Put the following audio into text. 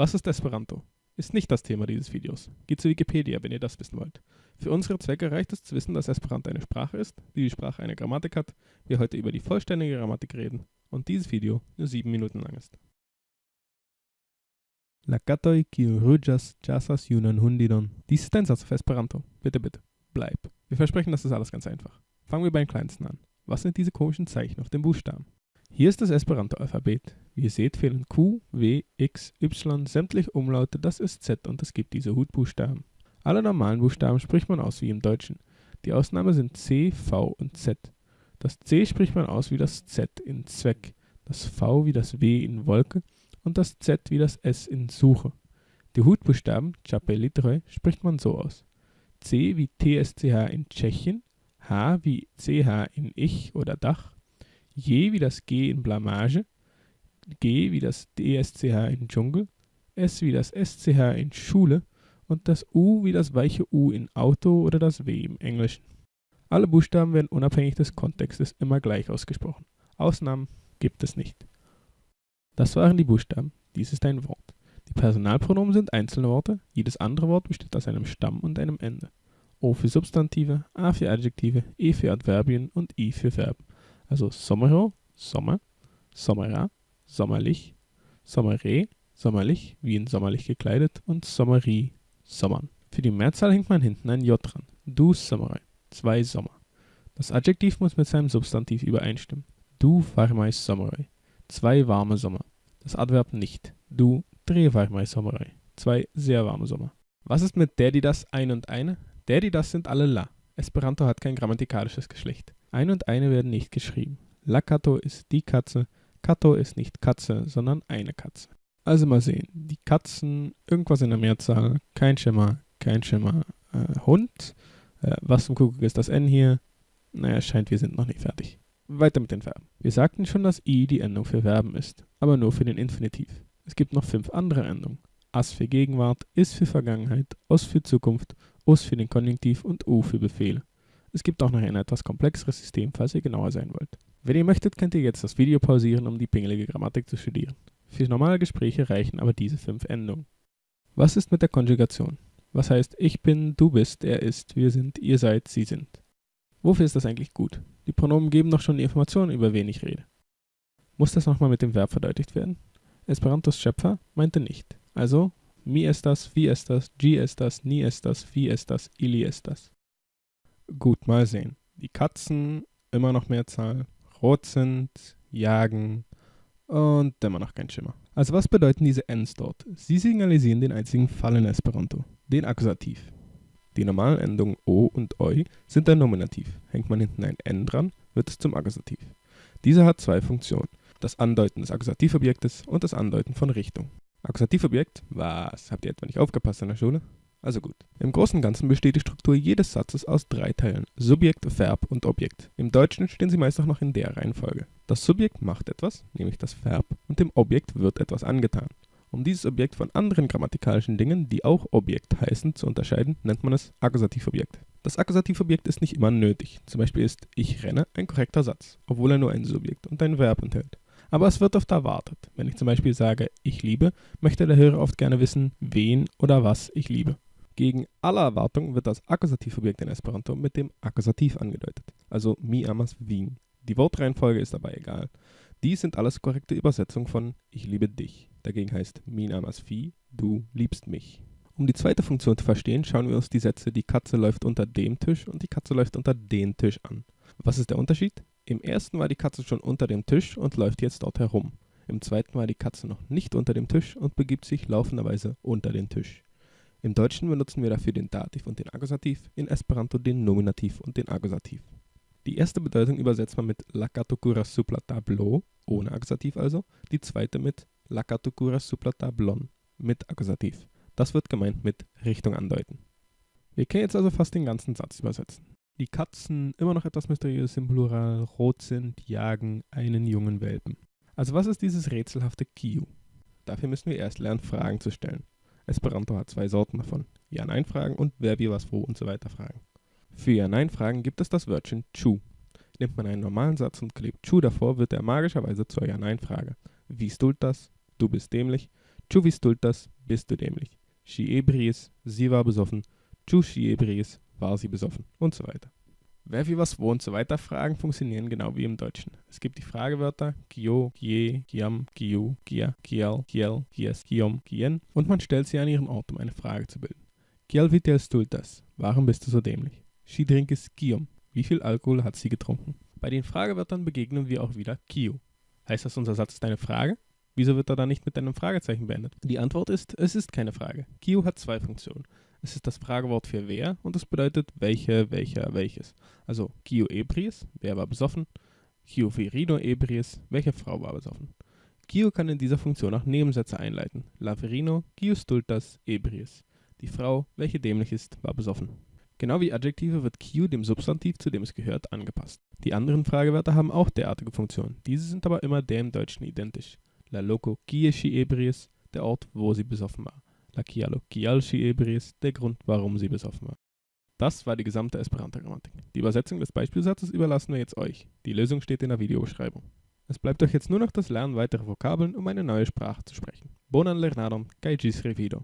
Was ist Esperanto? Ist nicht das Thema dieses Videos. Geht zu Wikipedia, wenn ihr das wissen wollt. Für unsere Zwecke reicht es zu wissen, dass Esperanto eine Sprache ist, wie die Sprache eine Grammatik hat, wir heute über die vollständige Grammatik reden und dieses Video nur 7 Minuten lang ist. La katoi kiu ruĝas ĉasas junan hundidon. Dies ist ein Satz auf Esperanto. Bitte, bitte, bleib. Wir versprechen, das ist alles ganz einfach. Fangen wir beim kleinsten an. Was sind diese komischen Zeichen auf dem Buchstaben? Hier ist das Esperanto-Alphabet. Wie ihr seht, fehlen Q, W, X, Y, sämtliche Umlaute, das ist Z und es gibt diese Hutbuchstaben. Alle normalen Buchstaben spricht man aus wie im Deutschen. Die Ausnahme sind C, V und Z. Das C spricht man aus wie das Z in Zweck, das V wie das W in Wolke und das Z wie das S in Suche. Die Hutbuchstaben Chapelitre spricht man so aus. C wie TSCH in Tschechien, H wie CH in Ich oder Dach, J wie das G in Blamage, G wie das DSCH in Dschungel, S wie das SCH in Schule und das U wie das weiche U in Auto oder das W im Englischen. Alle Buchstaben werden unabhängig des Kontextes immer gleich ausgesprochen. Ausnahmen gibt es nicht. Das waren die Buchstaben. Dies ist ein Wort. Die Personalpronomen sind einzelne Worte. Jedes andere Wort besteht aus einem Stamm und einem Ende. O für Substantive, A für Adjektive, E für Adverbien und I für Verben. Also Sommerho, Sommer, Sommera, sommerlich, Sommere, sommerlich, wie in sommerlich gekleidet und Sommerie, Sommern. Für die Mehrzahl hängt man hinten ein J dran. Du Sommere, zwei Sommer. Das Adjektiv muss mit seinem Substantiv übereinstimmen. Du varmais Sommere, zwei warme Sommer. Das Adverb nicht. Du tre varmais Sommere, zwei sehr warme Sommer. Was ist mit der, die das, ein und eine? Der, die das sind alle La. Esperanto hat kein grammatikalisches Geschlecht. Ein und eine werden nicht geschrieben. La Kato ist die Katze, Kato ist nicht Katze, sondern eine Katze. Also mal sehen. Die Katzen, irgendwas in der Mehrzahl, kein Schimmer, kein Schimmer. Äh, Hund, äh, was zum Kuckuck ist das N hier? Naja, scheint, wir sind noch nicht fertig. Weiter mit den Verben. Wir sagten schon, dass i die Endung für Verben ist, aber nur für den Infinitiv. Es gibt noch fünf andere Endungen. As für Gegenwart, is für Vergangenheit, os für Zukunft, us für den Konjunktiv und u für Befehle. Es gibt auch noch ein etwas komplexeres System, falls ihr genauer sein wollt. Wenn ihr möchtet, könnt ihr jetzt das Video pausieren, um die pingelige Grammatik zu studieren. Für normale Gespräche reichen aber diese fünf Endungen. Was ist mit der Konjugation? Was heißt ich bin, du bist, er ist, wir sind, ihr seid, sie sind? Wofür ist das eigentlich gut? Die Pronomen geben doch schon die Informationen, über wen ich rede. Muss das nochmal mit dem Verb verdeutlicht werden? Esperantos Schöpfer meinte nicht. Also, mi estas, vi estas, gi estas, ni estas, vi estas, ili estas. Gut, mal sehen. Die Katzen, immer noch Mehrzahl, rot sind, jagen und immer noch kein Schimmer. Also was bedeuten diese Ns dort? Sie signalisieren den einzigen Fall in Esperanto, den Akkusativ. Die normalen Endungen O und Oi sind ein Nominativ. Hängt man hinten ein N dran, wird es zum Akkusativ. Dieser hat zwei Funktionen. Das Andeuten des Akkusativobjektes und das Andeuten von Richtung. Akkusativobjekt, was? Habt ihr etwa nicht aufgepasst in der Schule? Also gut. Im Großen und Ganzen besteht die Struktur jedes Satzes aus drei Teilen. Subjekt, Verb und Objekt. Im Deutschen stehen sie meist auch noch in der Reihenfolge. Das Subjekt macht etwas, nämlich das Verb, und dem Objekt wird etwas angetan. Um dieses Objekt von anderen grammatikalischen Dingen, die auch Objekt heißen, zu unterscheiden, nennt man es Akkusativobjekt. Das Akkusativobjekt ist nicht immer nötig. Zum Beispiel ist ich renne ein korrekter Satz, obwohl er nur ein Subjekt und ein Verb enthält. Aber es wird oft erwartet. Wenn ich zum Beispiel sage ich liebe, möchte der Hörer oft gerne wissen, wen oder was ich liebe. Gegen alle Erwartung wird das Akkusativobjekt in Esperanto mit dem Akkusativ angedeutet, also mi amas vin. Die Wortreihenfolge ist dabei egal. Dies sind alles korrekte Übersetzungen von ich liebe dich. Dagegen heißt min amas vi, du liebst mich. Um die zweite Funktion zu verstehen, schauen wir uns die Sätze die Katze läuft unter dem Tisch und die Katze läuft unter den Tisch an. Was ist der Unterschied? Im ersten war die Katze schon unter dem Tisch und läuft jetzt dort herum. Im zweiten war die Katze noch nicht unter dem Tisch und begibt sich laufenderweise unter den Tisch. Im Deutschen benutzen wir dafür den Dativ und den Akkusativ, in Esperanto den Nominativ und den Akkusativ. Die erste Bedeutung übersetzt man mit La catocura supla tableau, ohne Akkusativ also, die zweite mit La catocura supla tablon, mit Akkusativ. Das wird gemeint mit Richtung andeuten. Wir können jetzt also fast den ganzen Satz übersetzen. Die Katzen, immer noch etwas mysteriös im Plural, rot sind, jagen einen jungen Welpen. Also was ist dieses rätselhafte Kiu? Dafür müssen wir erst lernen, Fragen zu stellen. Esperanto hat zwei Sorten davon. Ja-Nein-Fragen und wer, wie, was, wo und so weiter Fragen. Für Ja-Nein-Fragen gibt es das Wörtchen Chu. Nimmt man einen normalen Satz und klebt Chu davor, wird er magischerweise zur Ja-Nein-Frage. Wie stult das? Du bist dämlich. Ĉu vi stultas? Bist du dämlich? Ŝi ebris, sie war besoffen. Ĉu ŝi ebris? War sie besoffen? Und so weiter. Wer wie was wo und so weiter Fragen funktionieren genau wie im Deutschen. Es gibt die Fragewörter Gio, Gie, Giam, Giu, Gia, Giel, Giel, Gies, Giom, Gien und man stellt sie an ihren Ort, um eine Frage zu bilden. Giel vitel stultas? Warum bist du so dämlich? Ŝi drinkis Giom. Wie viel Alkohol hat sie getrunken? Bei den Fragewörtern begegnen wir auch wieder Kio. Heißt das, unser Satz ist eine Frage? Wieso wird er dann nicht mit einem Fragezeichen beendet? Die Antwort ist, es ist keine Frage. Kio hat zwei Funktionen. Es ist das Fragewort für wer und es bedeutet welche, welcher, welches. Also Kio ebris, wer war besoffen? Kio virino ebris, welche Frau war besoffen? Kio kann in dieser Funktion auch Nebensätze einleiten. La virino, Kio stultas, ebris. Die Frau, welche dämlich ist, war besoffen. Genau wie Adjektive wird Kio dem Substantiv, zu dem es gehört, angepasst. Die anderen Fragewörter haben auch derartige Funktionen. Diese sind aber immer dem Deutschen identisch. La loco kie ebris, der Ort, wo sie besoffen war. La kialo kial ebris, der Grund, warum sie besoffen war. Das war die gesamte Esperanto-Grammatik. Die Übersetzung des Beispielsatzes überlassen wir jetzt euch. Die Lösung steht in der Videobeschreibung. Es bleibt euch jetzt nur noch das Lernen weiterer Vokabeln, um eine neue Sprache zu sprechen. Bonan lernadon, kai gis revido.